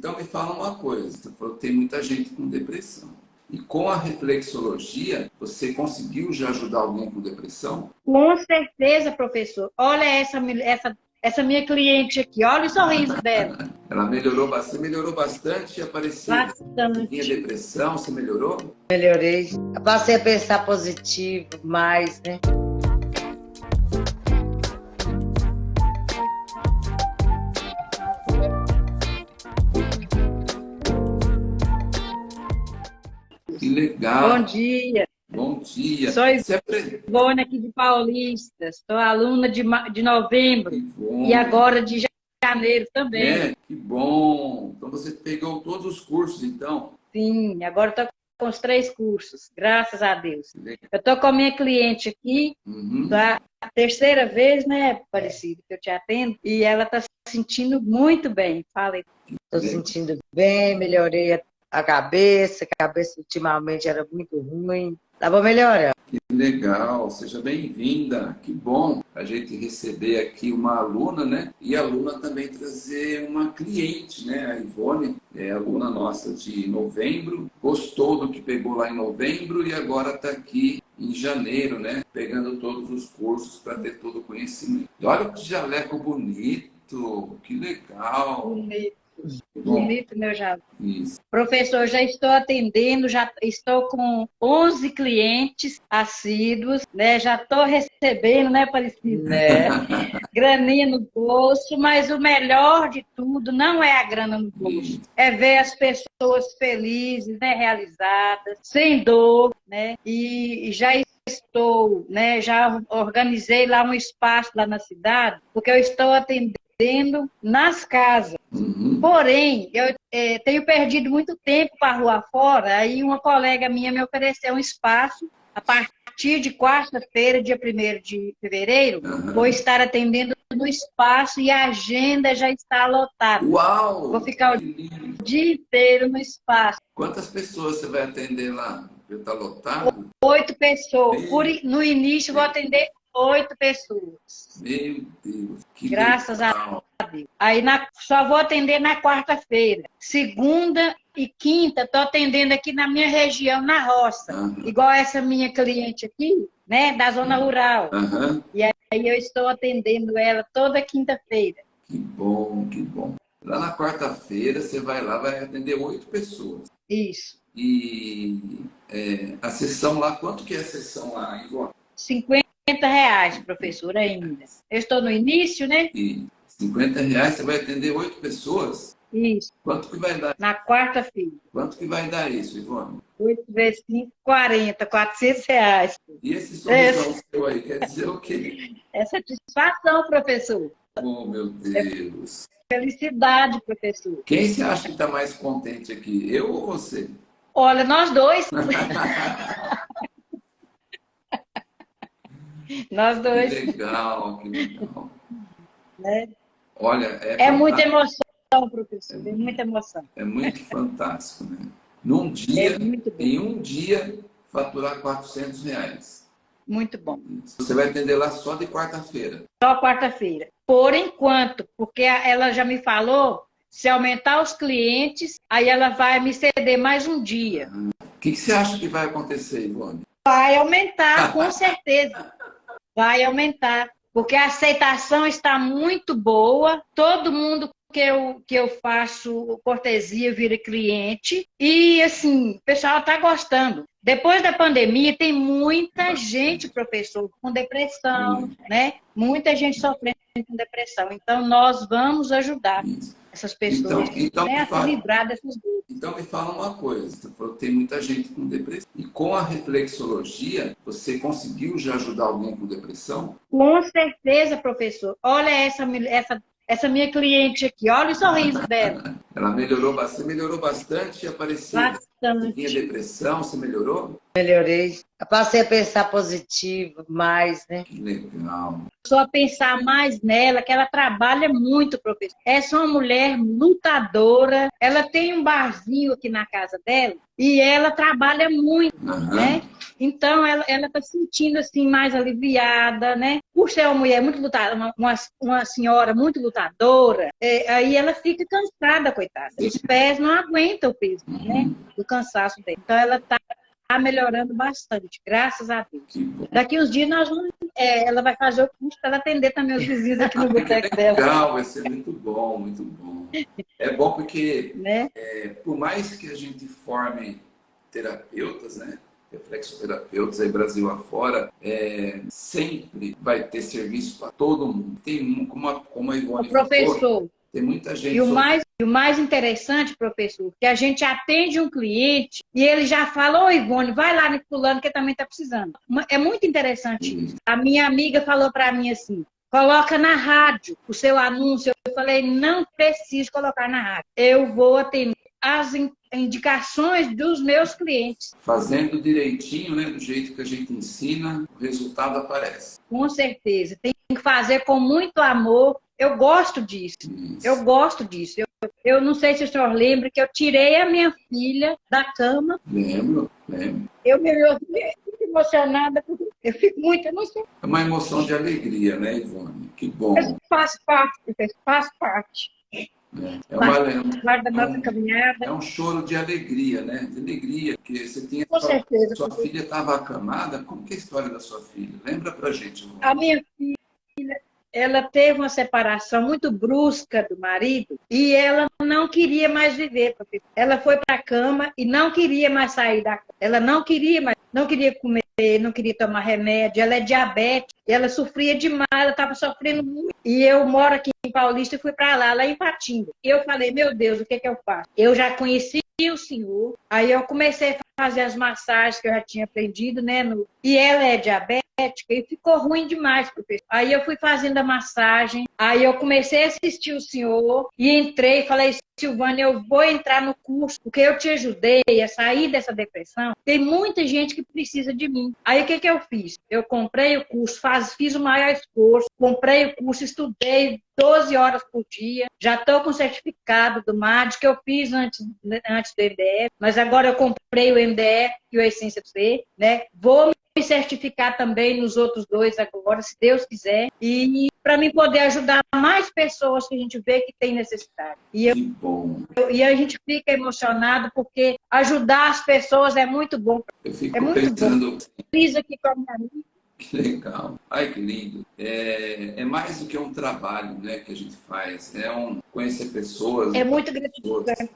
Então me fala uma coisa, você falou que tem muita gente com depressão. E com a reflexologia, você conseguiu já ajudar alguém com depressão? Com certeza, professor. Olha essa, essa, essa minha cliente aqui, olha o sorriso dela. Ela melhorou bastante, melhorou bastante e apareceu. Bastante. Tinha depressão, você melhorou? Melhorei. Eu passei a pensar positivo mais, né? Legal. Bom dia. Bom dia. Sou Ivone aqui de Paulista. Sou aluna de, de novembro Que bom. e agora de janeiro também. É, que bom. Então você pegou todos os cursos, então. Sim, agora estou com os três cursos, graças a Deus. Legal. Eu estou com a minha cliente aqui, Uhum. da terceira vez, né, Aparecido, que eu te atendo, e ela está se sentindo muito bem. Falei. Tô sentindo bem, melhorei a- a cabeça, que a cabeça ultimamente era muito ruim. Tava melhorando. Que legal, seja bem-vinda. Que bom a gente receber aqui uma aluna, né? E a aluna também trazer uma cliente, né? A Ivone é aluna nossa de novembro, gostou do que pegou lá em novembro e agora está aqui em janeiro, né? Pegando todos os cursos para ter todo o conhecimento. E olha que jaleco bonito, que legal. Bonito, bonito, meu jaleco. isso. Professor, já estou atendendo, já estou com 11 clientes assíduos, né? Já estou recebendo, né, Aparecido? Né? Graninha no bolso, mas o melhor de tudo não é a grana no bolso, é ver as pessoas felizes, né, realizadas, sem dor, né? E já estou, né, já organizei lá um espaço lá na cidade, porque eu estou atendendo nas casas. Uhum. Porém, eu eh, tenho perdido muito tempo para a rua fora, aí uma colega minha me ofereceu um espaço a partir de quarta-feira, dia 1 de fevereiro, Aham. vou estar atendendo no espaço e a agenda já está lotada. Uau! Vou ficar o dia inteiro no espaço. Quantas pessoas você vai atender lá? Está lotado? Oito pessoas. Por no início, vou atender oito pessoas. Meu Deus, que Graças a legal. Aí na- só vou atender na quarta-feira. Segunda e quinta, estou atendendo aqui na minha região, na roça. Aham. Igual essa minha cliente aqui, né, da zona rural. Aham. Aí eu estou atendendo ela toda quinta-feira. Que bom, que bom. Lá na quarta-feira você vai lá, vai atender oito pessoas. Isso. E é, a sessão lá, quanto que é a sessão lá, Ivone? 50 reais, professora, ainda. Eu estou no início, né? E 50 reais você vai atender oito pessoas? Isso. Quanto que vai dar? Na quarta-feira. Quanto que vai dar isso, Ivone? 8 vezes 5, 40, 400 reais. E esse sorrisão seu aí, quer dizer o quê? É satisfação, professor. Oh, meu Deus. Felicidade, professor. Quem você acha que está mais contente aqui? Eu ou você? Olha, nós dois. nós Que dois. legal, que legal. Né? Olha, é, É muita emoção, professor. É muita emoção. é muito fantástico, né? Num dia, É em um dia, faturar 400 reais. Muito bom. Você vai atender lá só de quarta-feira. Só quarta-feira. Por enquanto, porque ela já me falou, se aumentar os clientes, aí ela vai me ceder mais um dia. O que, que você acha que vai acontecer, Ivone? Vai aumentar, com certeza. Vai aumentar. Porque a aceitação está muito boa. Todo mundo que eu, que eu faço cortesia vira cliente. E, assim, o pessoal está gostando. Depois da pandemia, tem muita gente, professor, com depressão, né? Muita gente sofrendo com depressão. Então, nós vamos ajudar. Essas pessoas Então- então né, se fala. livrar dessas dores. Então me fala uma coisa, você falou que tem muita gente com depressão. E com a reflexologia, você conseguiu já ajudar alguém com depressão? Com certeza, professor. Olha essa, essa, essa minha cliente aqui, olha o sorriso dela. Ela melhorou bastante, melhorou bastante e apareceu. Tinha Bastante. depressão, você melhorou? Melhorei. Eu passei a pensar positivo mais, né? Que legal. Só pensar mais nela, que ela trabalha muito, professor. Essa é uma mulher lutadora. Ela tem um barzinho aqui na casa dela e ela trabalha muito, Aham. né? Então, ela, ela tá sentindo, assim, mais aliviada, né? Por ser uma mulher muito lutada, uma, uma, uma senhora muito lutadora, é, aí ela fica cansada com coitada. Os pés não aguentam o peso, né? Do cansaço dele. Então ela está melhorando bastante, graças a Deus. Daqui uns dias nós vamos, é, ela vai fazer o curso para atender também os vizinhos aqui no boteco dela. Legal, vai ser muito bom, muito bom. É bom porque, né? é, por mais que a gente forme terapeutas, né? reflexoterapeutas aí Brasil afora, é, sempre vai ter serviço para todo mundo. Tem como a, como a Ivone o professor. Falou, tem muita gente. E o, mais, o mais interessante, professor, que a gente atende um cliente e ele já fala, ô Ivone, vai lá no fulano que também está precisando. É muito interessante isso. A minha amiga falou para mim assim, coloca na rádio o seu anúncio. Eu falei, não preciso colocar na rádio. Eu vou atender as indicações dos meus clientes. Fazendo direitinho, né, do jeito que a gente ensina, o resultado aparece. Com certeza. Tem que fazer com muito amor. Eu gosto disso. Isso. Eu gosto disso. Eu, eu não sei se o senhor lembra que eu tirei a minha filha da cama. Lembro, lembro. Eu me fico emocionada, eu fico muito emocionada. É uma emoção de alegria, né, Ivone? Que bom. Faz parte, faz parte. É, é, uma, é, um, é um choro de alegria, né? De alegria, que você tinha. Com sua, certeza. Sua filha estava acamada. Como que é a história da sua filha? Lembra pra gente. A minha filha, ela teve uma separação muito brusca do marido e ela não queria mais viver. Ela foi para a cama e não queria mais sair da cama. Ela não queria mais, não queria comer, não queria tomar remédio. Ela é diabética, ela sofria demais, ela estava sofrendo muito. E eu moro aqui em Paulista e fui para lá, lá em Patinga. E eu falei, meu Deus, o que, que eu faço? Eu já conheci o senhor, aí eu comecei a fazer as massagens que eu já tinha aprendido, né? No... E ela é diabética e ficou ruim demais, professor. Aí eu fui fazendo a massagem, aí eu comecei a assistir o senhor e entrei e falei, Silvânia, eu vou entrar no curso, porque eu te ajudei a sair dessa depressão. Tem muita gente que precisa de mim. Aí o que, que eu fiz? Eu comprei o curso, faz, fiz o maior esforço, comprei o curso, estudei 12 horas por dia, já estou com certificado do MAD, que eu fiz antes, antes do MDF, mas agora eu comprei o MDF e o Essência C, né? Vou me certificar também nos outros dois agora, se Deus quiser, e para mim poder ajudar mais pessoas que a gente vê que tem necessidade. E, eu, eu, e a gente fica emocionado porque ajudar as pessoas é muito bom. Eu fico é muito pensando... bom. Fiz aqui com a minha amiga. Que legal. Ai, que lindo. É, é mais do que um trabalho né, que a gente faz. É um conhecer pessoas. É muito gratificante.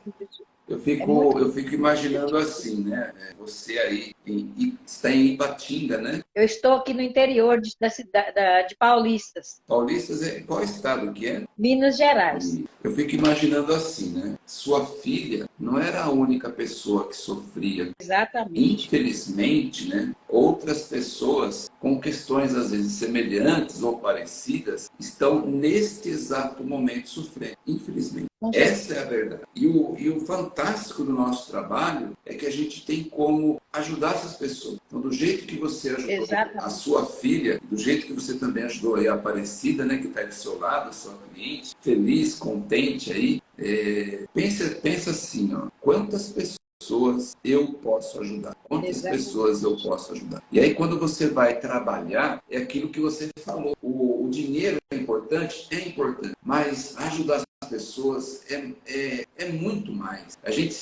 Eu fico, é eu fico imaginando assim, né? É, você aí em, está em Ipatinga, né? Eu estou aqui no interior de, da cidade de Paulistas. Paulistas é qual estado que é? Minas Gerais. Eu fico imaginando assim, né? Sua filha não era a única pessoa que sofria. Exatamente. Infelizmente, né? Outras pessoas com questões às vezes semelhantes ou parecidas estão neste exato momento sofrendo. Infelizmente. Essa é a verdade. E o, e o fantástico do nosso trabalho é que a gente tem como ajudar essas pessoas. Então, do jeito que você ajudou Exatamente. a sua filha, do jeito que você também ajudou a Aparecida, né, que está do seu lado, a sua cliente, feliz, contente aí, é, pensa, pensa assim, ó, quantas pessoas pessoas eu posso ajudar? Quantas Exatamente. pessoas eu posso ajudar? E aí, quando você vai trabalhar, é aquilo que você falou. O, o dinheiro é importante? É importante. Mas ajudar as pessoas é, é, é muito mais. A gente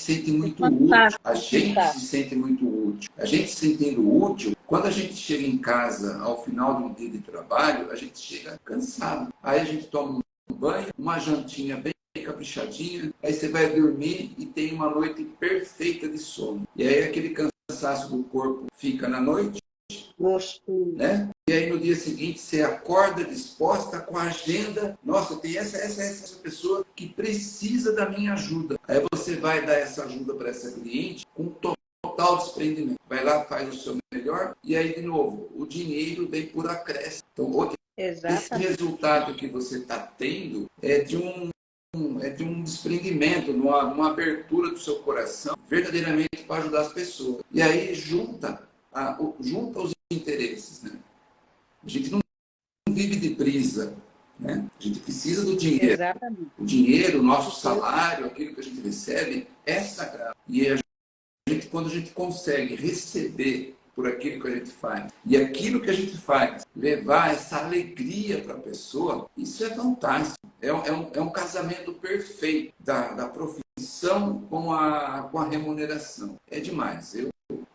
útil. A gente se sente muito útil. A gente se sentindo útil, quando a gente chega em casa ao final de um dia de trabalho, a gente chega cansado. Aí a gente toma um banho, uma jantinha bem caprichadinha, aí você vai dormir e tem uma noite perfeita de sono. E aí aquele cansaço do corpo fica na noite, né? E aí no dia seguinte você acorda disposta com a agenda. Nossa, tem essa, essa, essa pessoa que precisa da minha ajuda. Aí você vai dar essa ajuda para essa cliente com total desprendimento. Vai lá, faz o seu melhor e aí de novo, o dinheiro vem por acréscimo. Então, Exatamente. esse resultado que você está tendo é de um é de um desprendimento, uma, uma abertura do seu coração, verdadeiramente para ajudar as pessoas. E aí junta, a, junta os interesses. Né? A gente não vive de brisa. Né? A gente precisa do dinheiro. Exatamente. O dinheiro, o nosso salário, aquilo que a gente recebe, é sagrado. E a gente, quando a gente consegue receber por aquilo que a gente faz. E aquilo que a gente faz, levar essa alegria para a pessoa, isso é fantástico. É, é, um, é um casamento perfeito da, da profissão com a, com a remuneração. É demais. Eu,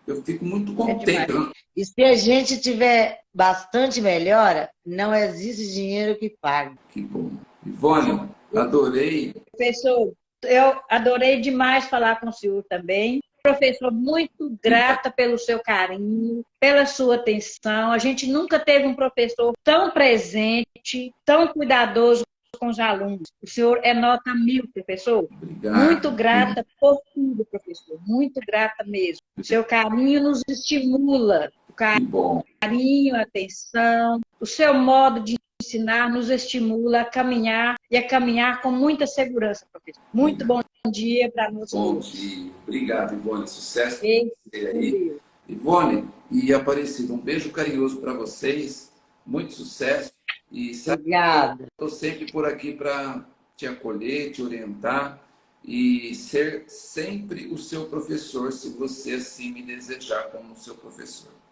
eu fico muito é contente. É e se a gente tiver bastante melhora, não existe dinheiro que pague. Que bom. Ivone, adorei. Professor, eu adorei demais falar com o senhor também. Professor, muito grata pelo seu carinho, pela sua atenção. A gente nunca teve um professor tão presente, tão cuidadoso com os alunos. O senhor é nota mil, professor. Obrigado. Muito grata por tudo, professor. Muito grata mesmo. O seu carinho nos estimula. Carinho, atenção, o seu modo de ensinar nos estimula a caminhar e a caminhar com muita segurança, professor. Muito bom dia para nós Bom dia. Obrigado, Ivone. Sucesso Ei, você aí. Ivone e Aparecido, um beijo carinhoso para vocês. Muito sucesso. E Obrigada. Estou sempre por aqui para te acolher, te orientar e ser sempre o seu professor, se você assim me desejar como seu professor.